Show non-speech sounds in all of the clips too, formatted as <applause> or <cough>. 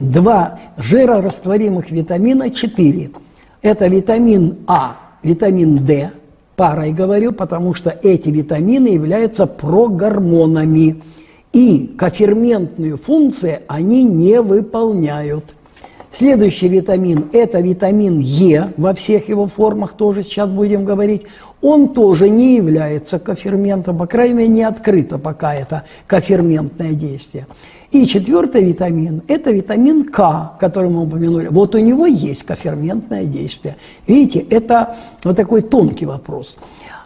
два жирорастворимых витамина 4. Это витамин А, витамин D, парой говорю, потому что эти витамины являются прогормонами. И коферментную функцию они не выполняют. Следующий витамин – это витамин Е во всех его формах, тоже сейчас будем говорить. Он тоже не является коферментом, по крайней мере, не открыто пока это коферментное действие. И четвертый витамин – это витамин К, который мы упомянули. Вот у него есть коферментное действие. Видите, это вот такой тонкий вопрос.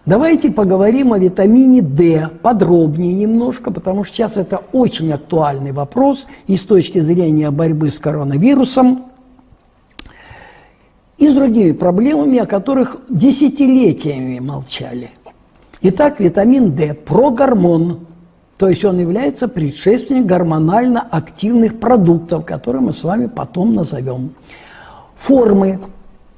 Давайте поговорим о витамине D подробнее немножко, потому что сейчас это очень актуальный вопрос и с точки зрения борьбы с коронавирусом, и с другими проблемами, о которых десятилетиями молчали. Итак, витамин D – прогормон, то есть он является предшественником гормонально активных продуктов, которые мы с вами потом назовем. Формы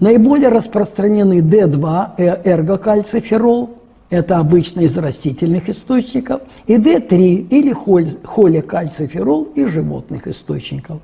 Наиболее распространены D2, э, эргокальциферол, это обычно из растительных источников, и D3 или холикальциферол из животных источников.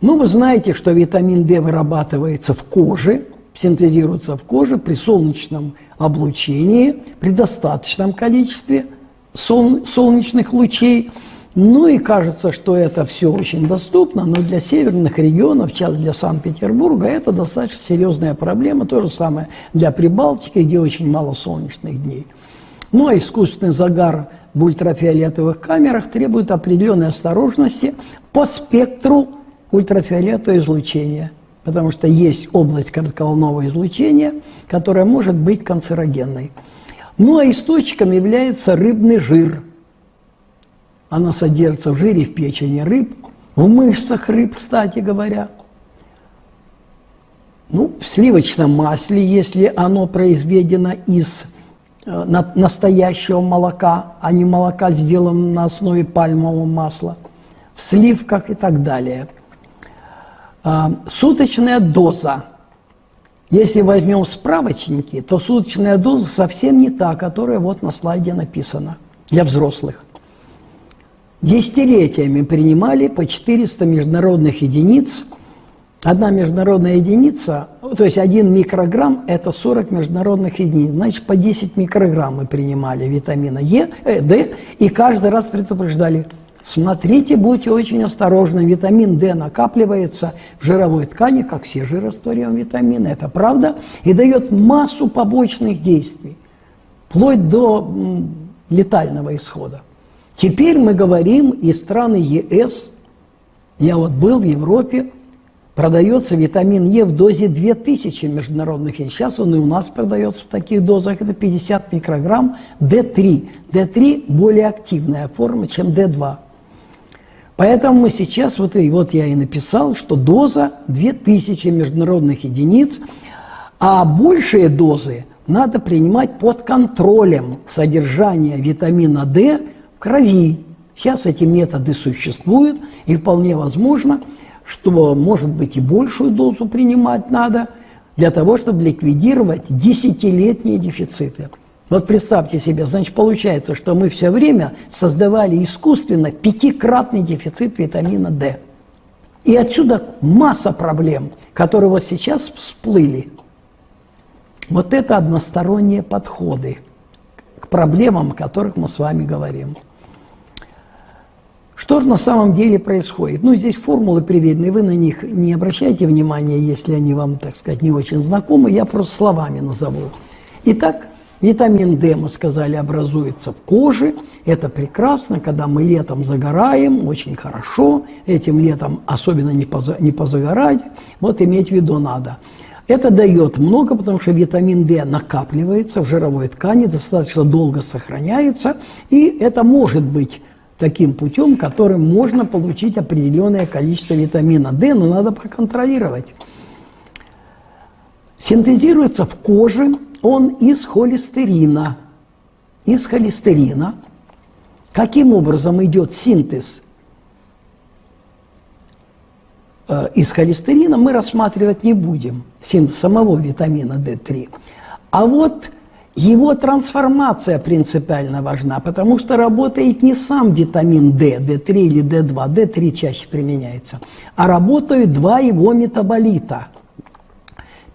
Ну, вы знаете, что витамин D вырабатывается в коже, синтезируется в коже при солнечном облучении, при достаточном количестве солнечных лучей – ну и кажется, что это все очень доступно, но для северных регионов, сейчас для Санкт-Петербурга, это достаточно серьезная проблема. То же самое для Прибалтики, где очень мало солнечных дней. Ну а искусственный загар в ультрафиолетовых камерах требует определенной осторожности по спектру ультрафиолетового излучения. Потому что есть область коротковолнового излучения, которая может быть канцерогенной. Ну а источником является рыбный жир – она содержится в жире в печени рыб, в мышцах рыб, кстати говоря. Ну, в сливочном масле, если оно произведено из э, настоящего молока, а не молока, сделанного на основе пальмового масла, в сливках и так далее. А, суточная доза. Если возьмем справочники, то суточная доза совсем не та, которая вот на слайде написана для взрослых десятилетиями принимали по 400 международных единиц. Одна международная единица, то есть один микрограмм – это 40 международных единиц. Значит, по 10 микрограмм мы принимали витамина Е, э, D, и каждый раз предупреждали – Смотрите, будьте очень осторожны. Витамин D накапливается в жировой ткани, как все жирорастворимые витамины. Это правда. И дает массу побочных действий, вплоть до летального исхода. Теперь мы говорим и страны ЕС, я вот был в Европе, продается витамин Е в дозе 2000 международных единиц. Сейчас он и у нас продается в таких дозах, это 50 микрограмм D3. D3 более активная форма, чем D2. Поэтому мы сейчас, вот, и вот я и написал, что доза 2000 международных единиц, а большие дозы надо принимать под контролем содержания витамина D крови. Сейчас эти методы существуют, и вполне возможно, что, может быть, и большую дозу принимать надо для того, чтобы ликвидировать десятилетние дефициты. Вот представьте себе, значит, получается, что мы все время создавали искусственно пятикратный дефицит витамина D. И отсюда масса проблем, которые вот сейчас всплыли. Вот это односторонние подходы к проблемам, о которых мы с вами говорим. Что на самом деле происходит? Ну, здесь формулы приведены, вы на них не обращайте внимания, если они вам, так сказать, не очень знакомы, я просто словами назову. Итак, витамин D, мы сказали, образуется в коже. Это прекрасно, когда мы летом загораем, очень хорошо. Этим летом особенно не, поза, не позагорать. Вот иметь в виду надо. Это дает много, потому что витамин D накапливается в жировой ткани, достаточно долго сохраняется, и это может быть таким путем, которым можно получить определенное количество витамина D, но надо проконтролировать. Синтезируется в коже он из холестерина. Из холестерина. Каким образом идет синтез э, из холестерина, мы рассматривать не будем, синтез самого витамина D3. А вот Его трансформация принципиально важна, потому что работает не сам витамин D, D3 или D2, D3 чаще применяется, а работают два его метаболита.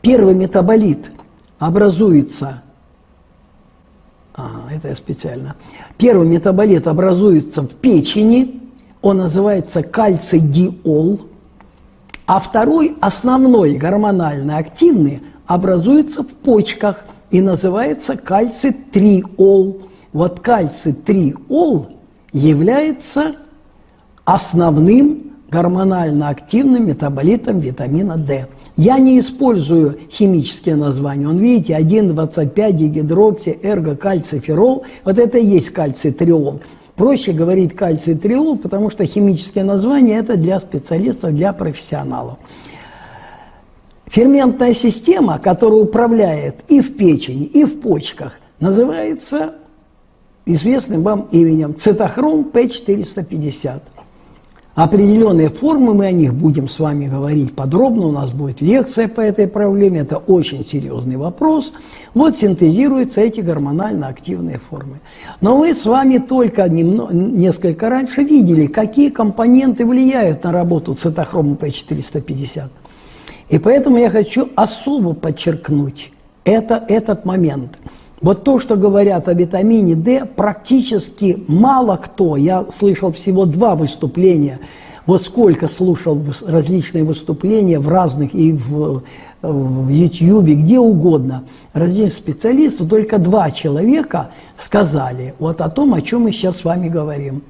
Первый метаболит образуется, а, это я специально, первый метаболит образуется в печени, он называется кальций-диол, а второй, основной гормонально активный, образуется в почках – и называется кальций-триол. Вот кальций-триол является основным гормонально активным метаболитом витамина D. Я не использую химические названия. Он, видите, 1,25 дигидрокси, эрго-кальциферол. Вот это и есть кальций-триол. Проще говорить кальций-триол, потому что химические названия – это для специалистов, для профессионалов. Ферментная система, которая управляет и в печени, и в почках, называется известным вам именем цитохром П450. Определенные формы, мы о них будем с вами говорить подробно, у нас будет лекция по этой проблеме, это очень серьезный вопрос. Вот синтезируются эти гормонально активные формы. Но мы с вами только немного, несколько раньше видели, какие компоненты влияют на работу цитохрома П450. И поэтому я хочу особо подчеркнуть это, этот момент. Вот то, что говорят о витамине D, практически мало кто, я слышал всего два выступления, вот сколько слушал различные выступления в разных и в, в YouTube, где угодно, различных специалистов, только два человека сказали вот о том, о чем мы сейчас с вами говорим.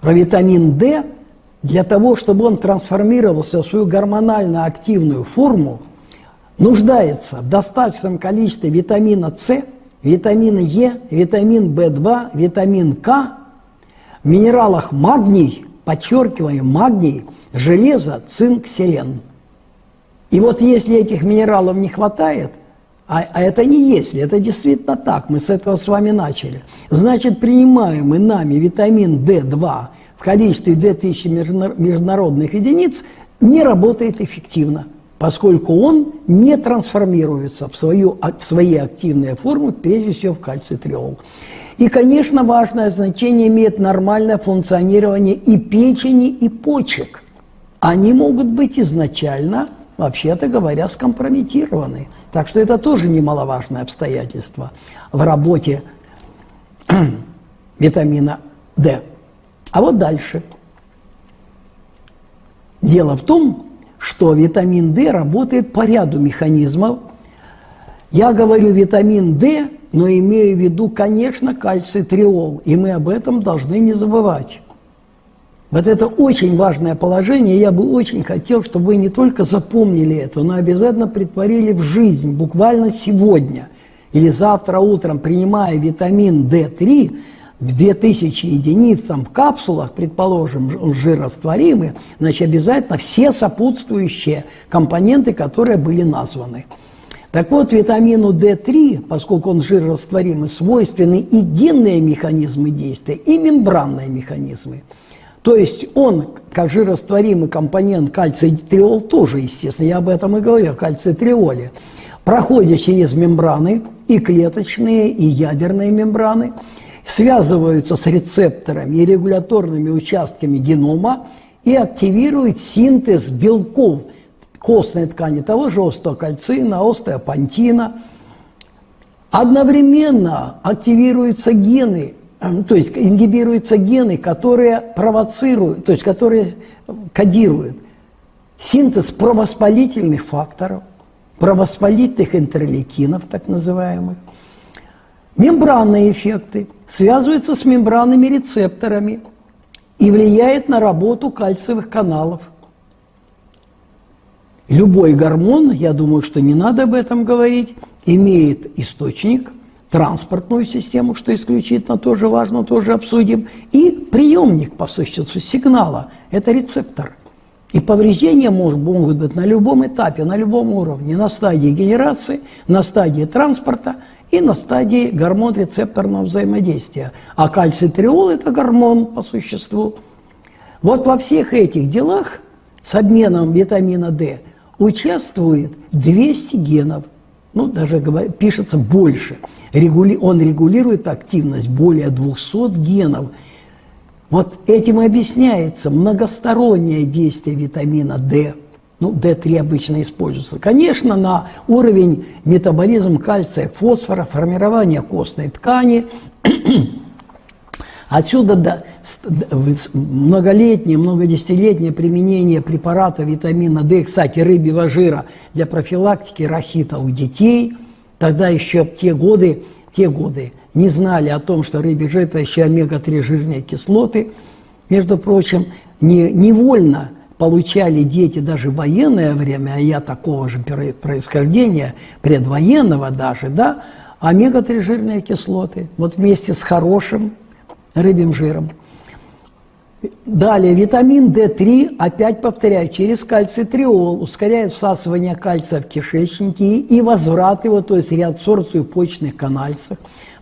Про витамин D – для того, чтобы он трансформировался в свою гормонально активную форму, нуждается в достаточном количестве витамина С, витамина Е, витамин В2, витамин К, в минералах магний, подчеркиваем, магний, железо, цинк, селен. И вот если этих минералов не хватает, а, а это не если, это действительно так, мы с этого с вами начали, значит, принимаемый нами витамин D2 в количестве 2000 международных единиц не работает эффективно, поскольку он не трансформируется в, свою, в свои активные формы, прежде всего в кальцитриол. И, конечно, важное значение имеет нормальное функционирование и печени, и почек. Они могут быть изначально, вообще-то говоря, скомпрометированы. Так что это тоже немаловажное обстоятельство в работе <clears throat> витамина D. А вот дальше. Дело в том, что витамин D работает по ряду механизмов. Я говорю витамин D, но имею в виду, конечно, кальций триол, и мы об этом должны не забывать. Вот это очень важное положение, я бы очень хотел, чтобы вы не только запомнили это, но обязательно притворили в жизнь, буквально сегодня или завтра утром, принимая витамин D3, 2000 единиц там, в капсулах, предположим, жирорастворимые, значит, обязательно все сопутствующие компоненты, которые были названы. Так вот, витамину D3, поскольку он жирорастворимый, свойственны и генные механизмы действия, и мембранные механизмы. То есть он, как жирорастворимый компонент кальций-триол, тоже, естественно, я об этом и говорю, кальций-триоле, проходит через мембраны, и клеточные, и ядерные мембраны – связываются с рецепторами и регуляторными участками генома и активируют синтез белков костной ткани того же остеокальцина, остеопантина. Одновременно активируются гены, то есть ингибируются гены, которые провоцируют, то есть которые кодируют синтез провоспалительных факторов, провоспалительных интерлейкинов, так называемых, мембранные эффекты – связывается с мембранными рецепторами и влияет на работу кальциевых каналов. Любой гормон, я думаю, что не надо об этом говорить, имеет источник, транспортную систему, что исключительно тоже важно, тоже обсудим, и приемник, по существу, сигнала – это рецептор. И повреждения могут быть на любом этапе, на любом уровне, на стадии генерации, на стадии транспорта и на стадии гормон-рецепторного взаимодействия. А кальцитриол – это гормон по существу. Вот во всех этих делах с обменом витамина D участвует 200 генов. ну, даже пишется больше. Он регулирует активность более 200 генов. Вот этим объясняется многостороннее действие витамина D. Ну, D3 обычно используется. Конечно, на уровень метаболизм кальция, фосфора, формирование костной ткани. <clears throat> Отсюда да, многолетнее, многодесятилетнее применение препарата витамина D, кстати, рыбьего жира для профилактики рахита у детей. Тогда еще те годы, те годы не знали о том, что рыбий это еще омега-3 жирные кислоты. Между прочим, не, невольно получали дети даже в военное время, а я такого же происхождения, предвоенного даже, да, омега-3 жирные кислоты, вот вместе с хорошим рыбьим жиром. Далее, витамин D3, опять повторяю, через кальцитриол ускоряет всасывание кальция в кишечнике и возврат его, то есть реабсорбцию в почечных канальцах,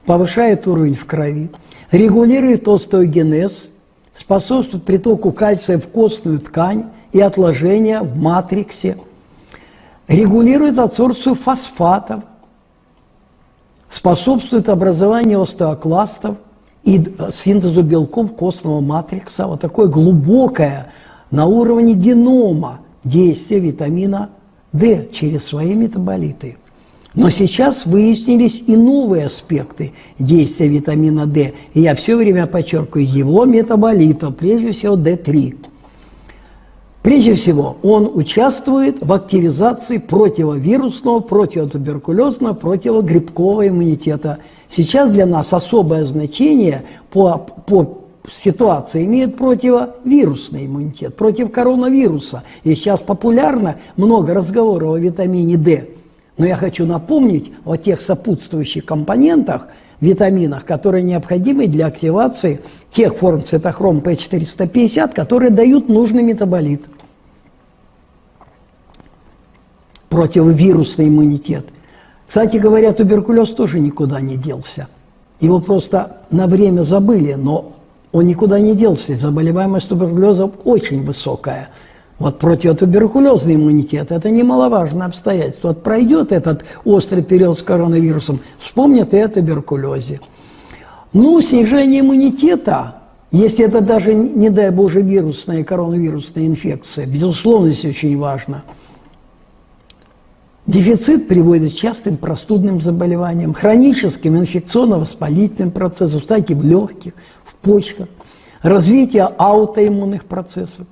повышает уровень в крови, регулирует остеогенез, способствует притоку кальция в костную ткань и отложения в матриксе, регулирует адсорбцию фосфатов, способствует образованию остеокластов – и синтезу белков костного матрикса, вот такое глубокое на уровне генома действие витамина D через свои метаболиты. Но сейчас выяснились и новые аспекты действия витамина D. И я все время подчеркиваю его метаболитов, прежде всего D3. Прежде всего, он участвует в активизации противовирусного, противотуберкулезного, противогрибкового иммунитета – Сейчас для нас особое значение по, по ситуации имеет противовирусный иммунитет, против коронавируса. И сейчас популярно много разговоров о витамине D. Но я хочу напомнить о тех сопутствующих компонентах, витаминах, которые необходимы для активации тех форм цитохром P450, которые дают нужный метаболит. Противовирусный иммунитет – кстати говоря, туберкулез тоже никуда не делся. Его просто на время забыли, но он никуда не делся. Заболеваемость туберкулезом очень высокая. Вот противотуберкулезный иммунитет – это немаловажное обстоятельство. Вот пройдет этот острый период с коронавирусом, вспомнят и о туберкулезе. Ну, снижение иммунитета, если это даже, не дай Боже, вирусная коронавирусная инфекция, безусловно, здесь очень важно – Дефицит приводит к частым простудным заболеваниям, хроническим инфекционно-воспалительным процессам, кстати, в легких, в почках, развитие аутоиммунных процессов,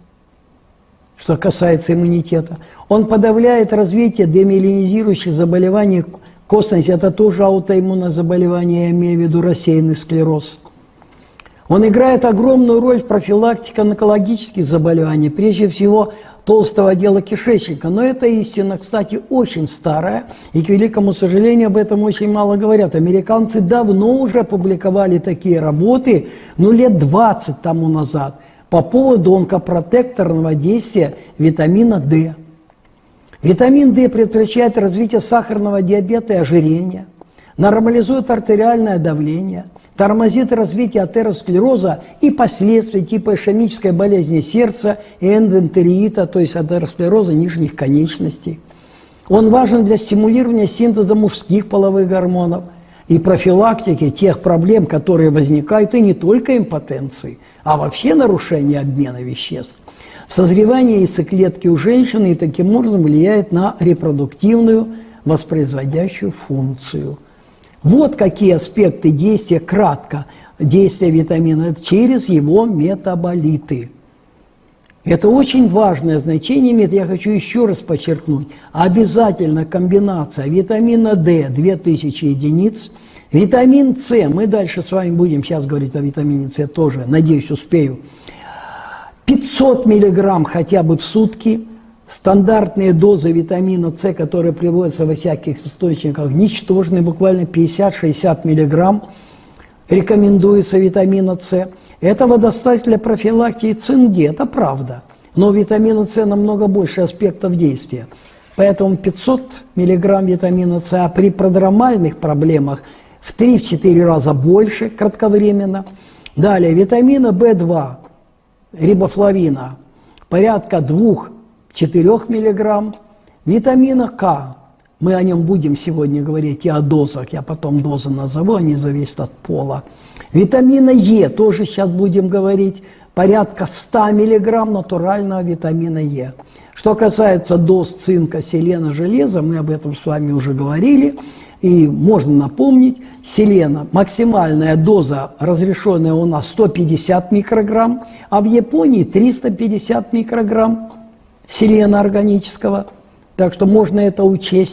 что касается иммунитета. Он подавляет развитие демиелинизирующих заболеваний костности, это тоже аутоиммунное заболевание, я имею в виду рассеянный склероз. Он играет огромную роль в профилактике онкологических заболеваний, прежде всего толстого отдела кишечника. Но эта истина, кстати, очень старая, и, к великому сожалению, об этом очень мало говорят. Американцы давно уже опубликовали такие работы, ну, лет 20 тому назад, по поводу онкопротекторного действия витамина D. Витамин D предотвращает развитие сахарного диабета и ожирения, нормализует артериальное давление – тормозит развитие атеросклероза и последствий типа ишемической болезни сердца и эндентериита, то есть атеросклероза нижних конечностей. Он важен для стимулирования синтеза мужских половых гормонов и профилактики тех проблем, которые возникают, и не только импотенции, а вообще нарушения обмена веществ. Созревание яйцеклетки у женщины и таким образом влияет на репродуктивную воспроизводящую функцию – вот какие аспекты действия, кратко, действия витамина через его метаболиты. Это очень важное значение имеет, я хочу еще раз подчеркнуть. Обязательно комбинация витамина D 2000 единиц, витамин С, мы дальше с вами будем сейчас говорить о витамине С тоже, надеюсь, успею, 500 миллиграмм хотя бы в сутки – Стандартные дозы витамина С, которые приводятся во всяких источниках, ничтожные, буквально 50-60 мг рекомендуется витамина С. Этого достаточно для профилактики цинги, это правда. Но у витамина С намного больше аспектов действия. Поэтому 500 мг витамина С, а при продромальных проблемах в 3-4 раза больше кратковременно. Далее, витамина В2, рибофлавина, порядка 2 4 мг, витамина К Мы о нем будем сегодня говорить и о дозах. Я потом дозы назову, они зависят от пола. Витамина Е тоже сейчас будем говорить. Порядка 100 миллиграмм натурального витамина Е. Что касается доз цинка, селена, железа, мы об этом с вами уже говорили. И можно напомнить, селена, максимальная доза разрешенная у нас 150 микрограмм, а в Японии 350 микрограмм селена органического. Так что можно это учесть.